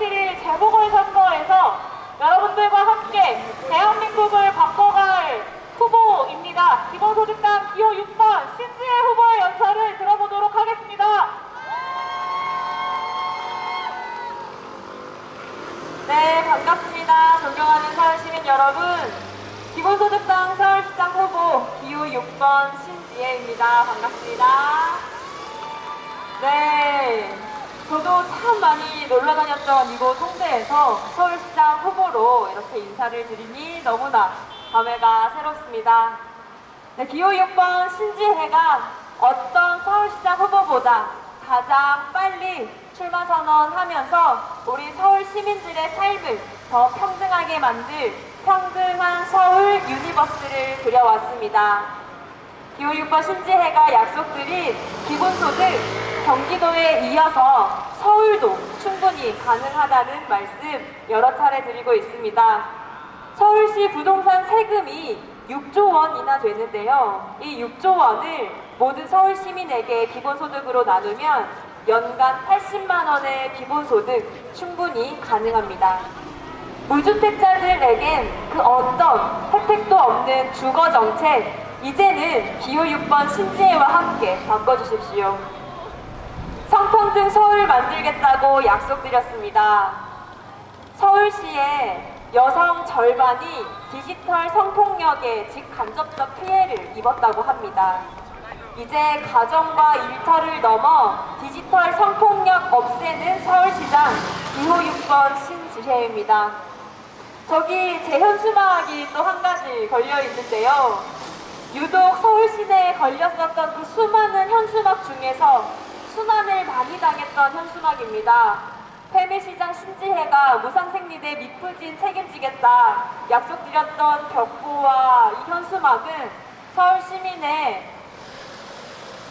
7일 재보궐선거에서 여러분들과 함께 대한민국을 바꿔갈 후보입니다. 기본소득당 기호 6번 신지혜 후보의 연설을 들어보도록 하겠습니다. 네, 반갑습니다. 존경하는 서울시민 여러분. 기본소득당 서울시장 후보 기호 6번 신지혜입니다. 반갑습니다. 네, 저도 참 많이 놀러 다녔던 이곳 홍대에서 서울시장 후보로 이렇게 인사를 드리니 너무나 감회가 새롭습니다. 네, 기호 6번 신지혜가 어떤 서울시장 후보보다 가장 빨리 출마 선언하면서 우리 서울 시민들의 삶을 더 평등하게 만들 평등한 서울 universe를 그려왔습니다. 기호 6번 신지혜가 약속드린 기본소득 경기도에 이어서 서울도 충분히 가능하다는 말씀 여러 차례 드리고 있습니다. 서울시 부동산 세금이 6조 원이나 되는데요. 이 6조 원을 모든 서울 시민에게 기본소득으로 나누면 연간 80만 원의 기본소득 충분히 가능합니다. 무주택자들에겐 그 어떤 혜택도 없는 주거 정책 이제는 기호 6번 신지혜와 함께 바꿔주십시오. 성평등 서울 만들겠다고 약속드렸습니다. 서울시의 여성 절반이 디지털 성폭력에 직간접적 피해를 입었다고 합니다. 이제 가정과 일터를 넘어 디지털 성폭력 없애는 서울시장 기호 6번 신지혜입니다. 저기 제 현수막이 또 한 가지 걸려 있는데요. 유독 서울 시내에 걸렸었던 그 수많은 현수막 중에서 수난을 많이 당했던 현수막입니다. 패매시장 신지혜가 무상생리대 미프진 책임지겠다 약속드렸던 벽보와 이 현수막은 서울 시민의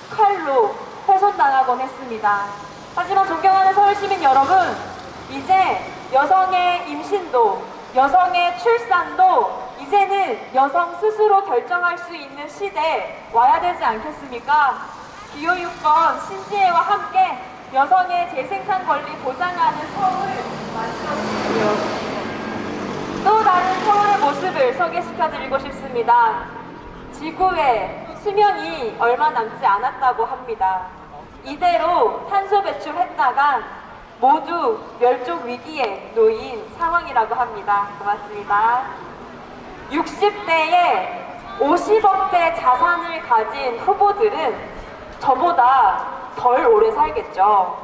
칼로 훼손당하곤 했습니다. 하지만 존경하는 서울 시민 여러분, 이제 여성의 임신도, 여성의 출산도 이제는 여성 스스로 결정할 수 있는 시대 와야 되지 않겠습니까? 기호 6번 신지혜와 함께 여성의 재생산 권리 보장하는 서울을 만들어주십시오. 또 다른 서울의 모습을 소개시켜드리고 싶습니다. 지구에 수명이 얼마 남지 않았다고 합니다. 이대로 탄소 배출했다가 모두 멸종 위기에 놓인 상황이라고 합니다. 고맙습니다. 60대에 50억대 자산을 가진 후보들은 저보다 덜 오래 살겠죠.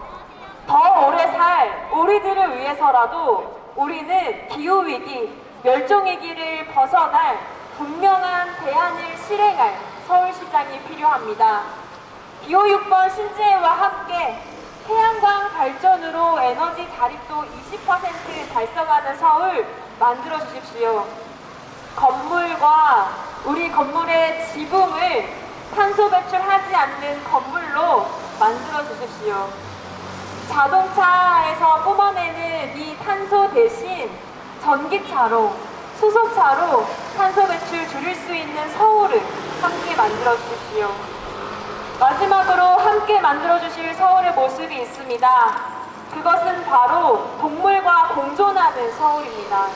더 오래 살 우리들을 위해서라도 우리는 기후위기, 멸종위기를 벗어날 분명한 대안을 실행할 서울시장이 필요합니다. 기호 6번 신지혜와 함께 태양광 발전으로 에너지 자립도 20% 달성하는 서울 만들어 주십시오. 건물과 우리 건물의 지붕을 탄소 배출하지 않는 건물로 만들어 주십시오. 자동차에서 뿜어내는 이 탄소 대신 전기차로, 수소차로 탄소 배출 줄일 수 있는 서울을 함께 만들어 주십시오. 마지막으로 함께 만들어 주실 서울의 모습이 있습니다. 그것은 바로 동물과 공존하는 서울입니다.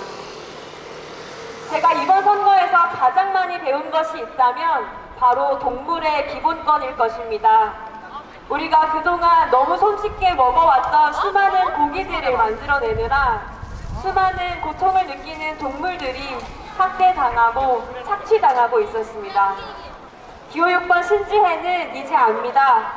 제가 이번 선거에서 가장 많이 배운 것이 있다면 바로 동물의 기본권일 것입니다. 우리가 그동안 너무 손쉽게 먹어왔던 수많은 고기들을 만들어내느라 수많은 고통을 느끼는 동물들이 학대당하고 착취당하고 있었습니다. 기호 6번 신지혜는 이제 압니다.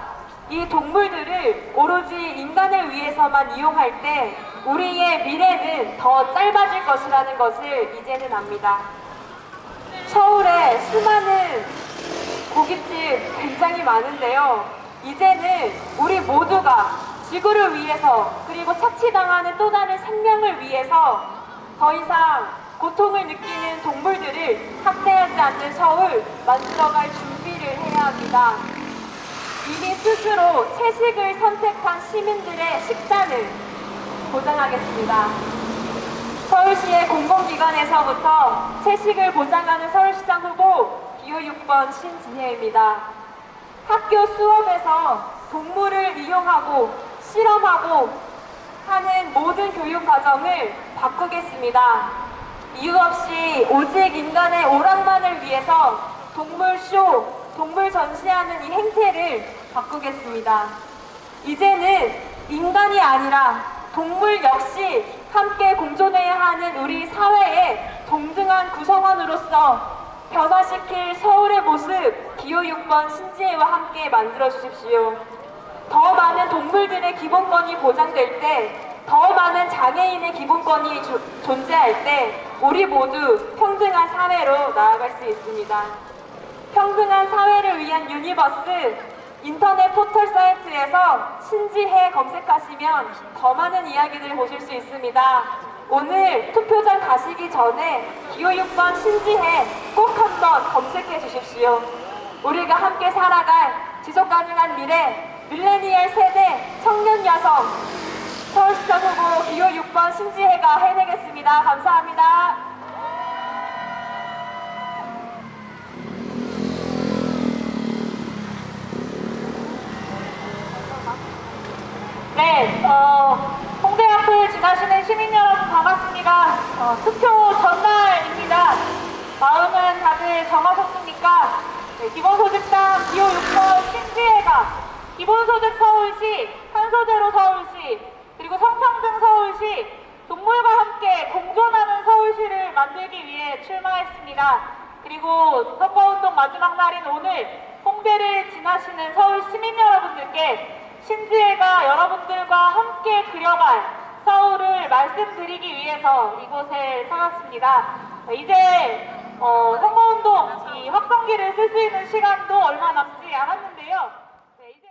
이 동물들을 오로지 인간을 위해서만 이용할 때 우리의 미래는 더 짧아질 것이라는 것을 이제는 압니다. 서울에 수많은 고깃집 굉장히 많은데요. 이제는 우리 모두가 지구를 위해서 그리고 착취당하는 또 다른 생명을 위해서 더 이상 고통을 느끼는 동물들을 학대하지 않는 서울 만들어갈 준비를 해야 합니다. 이미 스스로 채식을 선택한 시민들의 식단을 보장하겠습니다. 서울시의 공공기관에서부터 채식을 보장하는 서울시장 후보 기호 6번 신지혜입니다. 학교 수업에서 동물을 이용하고 실험하고 하는 모든 모든 교육 과정을 바꾸겠습니다. 이유 없이 오직 인간의 오락만을 위해서 동물 쇼, 동물 전시하는 이 행태를 바꾸겠습니다. 이제는 인간이 아니라 동물 역시 함께 공존해야 하는 우리 사회의 동등한 구성원으로서 변화시킬 서울의 모습 기호 6번 신지혜와 함께 만들어 주십시오. 더 많은 동물들의 기본권이 보장될 때, 더 많은 장애인의 기본권이 조- 존재할 때, 우리 모두 평등한 사회로 나아갈 수 있습니다. 평등한 사회를 위한 universe 인터넷 포털 사이트에서 신지혜 검색하시면 더 많은 이야기들 보실 수 있습니다. 오늘 투표장 가시기 전에 기호 6번 신지혜 꼭 한번 검색해 주십시오. 우리가 함께 살아갈 지속 가능한 미래 밀레니얼 세대 청년 여성 서울시청 후보 기호 6번 신지혜가 해내겠습니다. 감사합니다. 네, 어, 홍대 앞을 지나시는 시민 여러분 반갑습니다. 어, 투표 전날입니다. 정하셨습니까? 네, 기본소득당 기호 6번 신지혜가 기본소득 서울시, 탄소제로 서울시, 그리고 성평등 서울시, 동물과 함께 공존하는 서울시를 만들기 위해 출마했습니다. 그리고 선거운동 마지막 날인 오늘 홍대를 지나시는 서울 시민 여러분들께 신지혜가 여러분들과 함께 그려갈 서울을 말씀드리기 위해서 이곳에 찾았습니다. 이제 어, 선거운동 이 확성기를 쓸 수 있는 시간도 얼마 남지 않았는데요.